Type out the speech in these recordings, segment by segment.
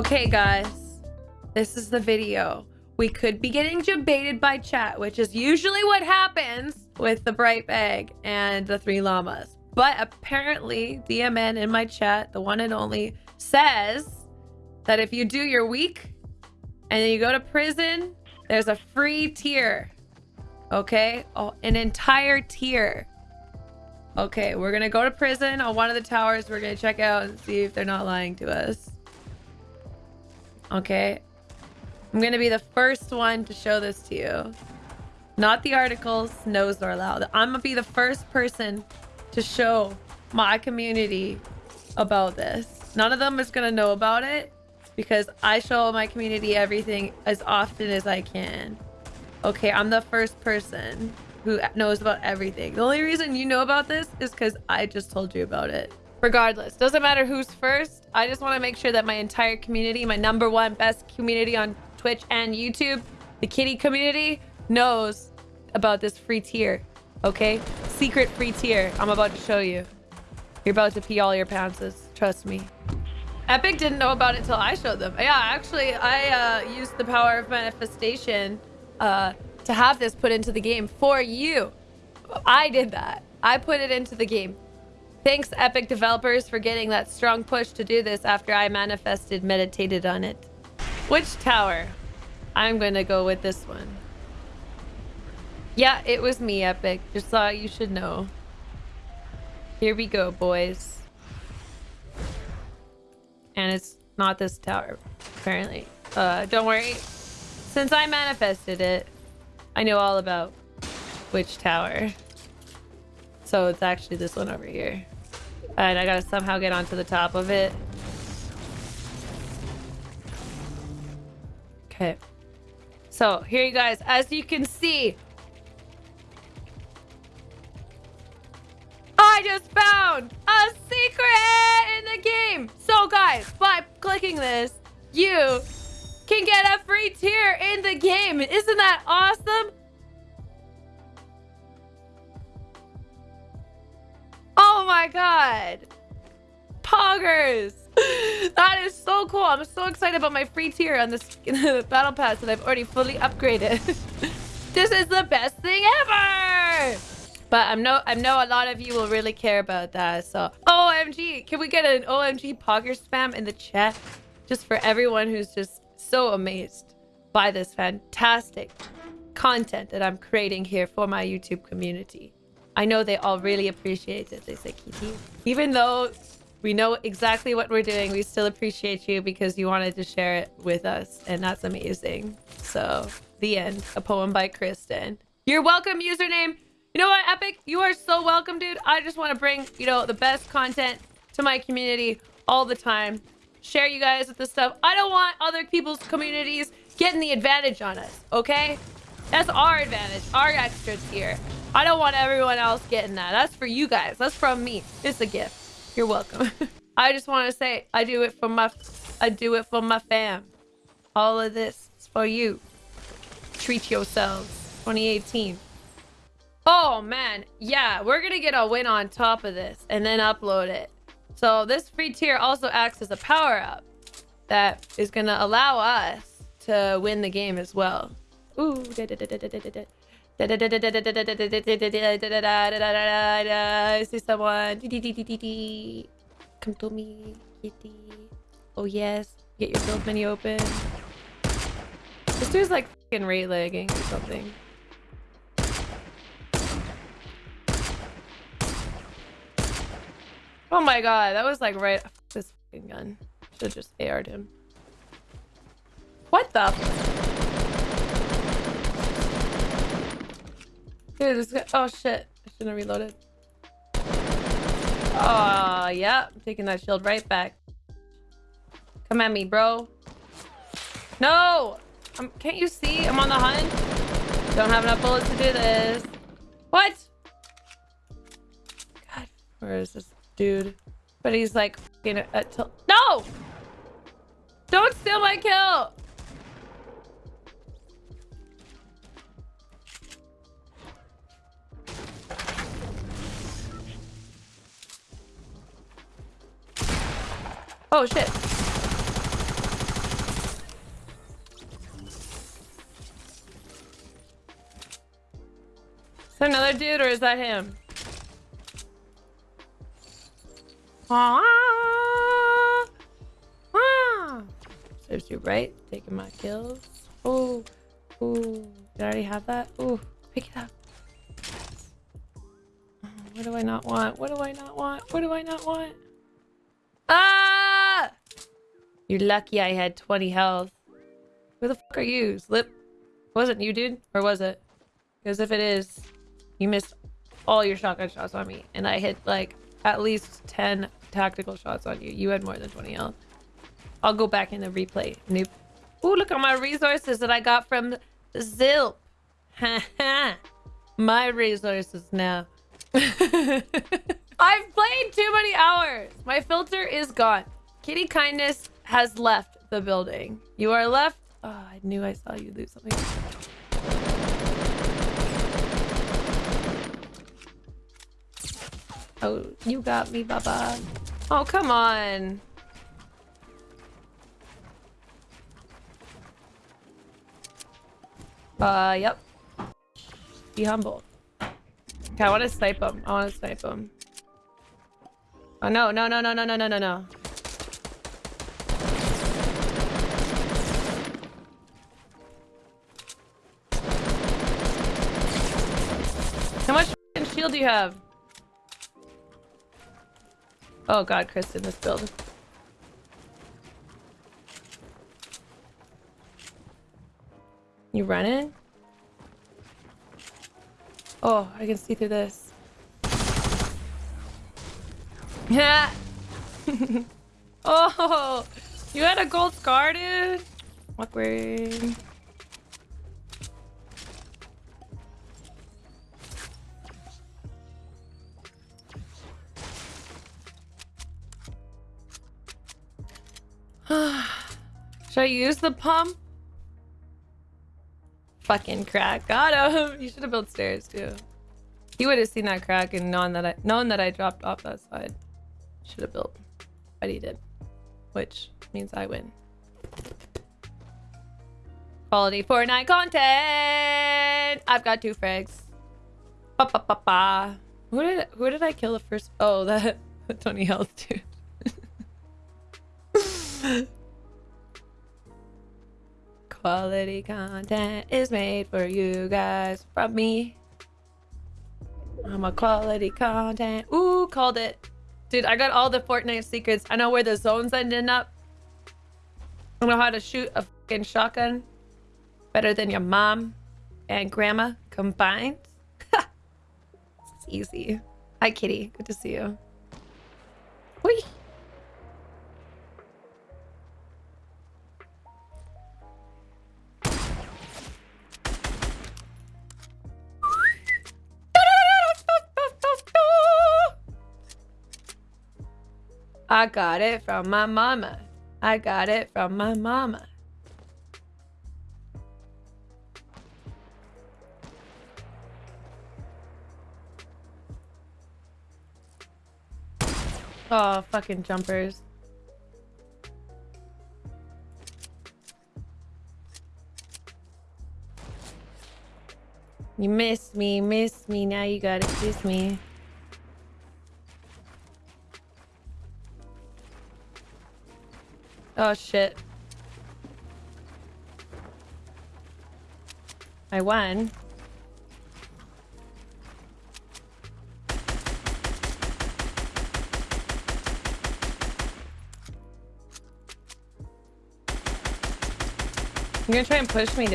Okay, guys, this is the video. We could be getting debated by chat, which is usually what happens with the bright bag and the three llamas. But apparently, DMN in my chat, the one and only, says that if you do your week and then you go to prison, there's a free tier. Okay? Oh, an entire tier. Okay, we're gonna go to prison on one of the towers. We're gonna check out and see if they're not lying to us. Okay. I'm to be the first one to show this to you. Not the articles, no's are allowed. I'm to be the first person to show my community about this. None of them is to know about it because I show my community everything as often as I can. Okay, I'm the first person who knows about everything. The only reason you know about this is because I just told you about it. Regardless, doesn't matter who's first. I just want to make sure that my entire community, my number one best community on Twitch and YouTube, the kitty community, knows about this free tier. Okay? Secret free tier. I'm about to show you. You're about to pee all your pantses. Trust me. Epic didn't know about it until I showed them. Yeah, actually, I uh, used the power of manifestation uh, to have this put into the game for you. I did that. I put it into the game. Thanks, Epic developers, for getting that strong push to do this after I manifested, meditated on it. Which tower? I'm going to go with this one. Yeah, it was me, Epic. Just thought you should know. Here we go, boys. And it's not this tower, apparently. Uh, don't worry. Since I manifested it, I know all about which tower. So it's actually this one over here. And I gotta somehow get onto the top of it. Okay. So here you guys, as you can see, I just found a secret in the game. So guys, by clicking this, you can get a free tier in the game. Isn't that awesome? Oh my god. Poggers. That is so cool. I'm so excited about my free tier on this battle pass that I've already fully upgraded. this is the best thing ever. But I know I know a lot of you will really care about that. So OMG, can we get an OMG Pogger spam in the chat? Just for everyone who's just so amazed by this fantastic content that I'm creating here for my YouTube community. I know they all really appreciate it. They say, Kitty, even though we know exactly what we're doing, we still appreciate you because you wanted to share it with us. And that's amazing. So, the end. A poem by Kristen. You're welcome, username. You know what, Epic? You are so welcome, dude. I just want to bring, you know, the best content to my community all the time. Share you guys with this stuff. I don't want other people's communities getting the advantage on us, okay? That's our advantage, our extra tier. I don't want everyone else getting that. That's for you guys. That's from me. It's a gift. You're welcome. I just want to say I do it for my I do it for my fam. All of this is for you. Treat yourselves. 2018. Oh man, yeah, we're gonna get a win on top of this and then upload it. So this free tier also acts as a power up that is gonna allow us to win the game as well. Ooh, I see someone. Come to me, kitty. Oh yes. Get your build menu open. This dude's like fucking rate lagging or something. Oh my god, that was like right. This fucking gun. Should just AR'd him. What the? Dude, this guy. Oh shit. I shouldn't have reloaded. Oh, yeah. I'm taking that shield right back. Come at me, bro. No! Can't you see? I'm on the hunt. Don't have enough bullets to do this. What? God, where is this dude. But he's like, you know, uh, no! Don't steal my kill! Oh, shit. Is that another dude or is that him? Ah, ah. Serves you right, taking my kills. Oh, oh, did I already have that? Oh, pick it up. What do I not want? What do I not want? What do I not want? Ah! You're lucky I had 20 health. Who the fuck are you? Slip? Wasn't you, dude? Or was it? Because if it is, you missed all your shotgun shots on me. And I hit like at least 10 tactical shots on you. You had more than 20 health. I'll go back in the replay. Nope. Ooh, look at my resources that I got from Zilp. my resources now. I've played too many hours. My filter is gone. Kitty Kindness has left the building. You are left. Oh, I knew I saw you lose something. Oh, you got me, Baba. Oh, come on. Uh, yep. Be humble. Okay, I want to snipe him. I want to snipe him. Oh, no, no, no, no, no, no, no, no, no. How much shield do you have? Oh god, Chris in this build. You running? Oh, I can see through this. Yeah. oh, you had a gold scar, dude? Awkward. Should I use the pump? Fucking crack. Got him. You should have built stairs too. He would have seen that crack and known that I known that I dropped off that side. Should have built. But he did. Which means I win. Quality Fortnite content! I've got two frags. Ba ba ba ba. Who did who did I kill the first? Oh, that Tony Health dude. Quality content is made for you guys from me. I'm a quality content. Ooh, called it. Dude, I got all the Fortnite secrets. I know where the zones ended up. I know how to shoot a fucking shotgun better than your mom and grandma combined. it's easy. Hi, Kitty. Good to see you. I got it from my mama. I got it from my mama. Oh, fucking jumpers. You missed me, missed me, now you gotta kiss me. Oh shit. I won. You're gonna try and push me,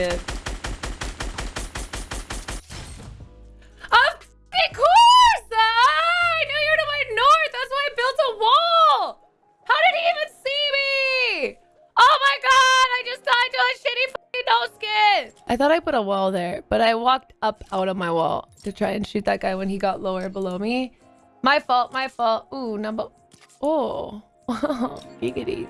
I thought I put a wall there, but I walked up out of my wall to try and shoot that guy when he got lower below me. My fault, my fault. Ooh, number... Oh. Giggity.